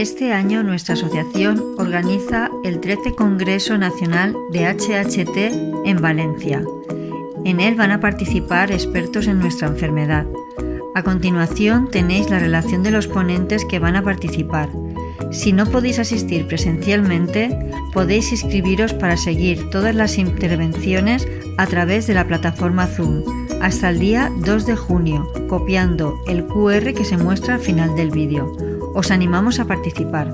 Este año nuestra asociación organiza el 13 Congreso Nacional de HHT en Valencia. En él van a participar expertos en nuestra enfermedad. A continuación tenéis la relación de los ponentes que van a participar. Si no podéis asistir presencialmente, podéis inscribiros para seguir todas las intervenciones a través de la plataforma Zoom hasta el día 2 de junio, copiando el QR que se muestra al final del vídeo. Os animamos a participar.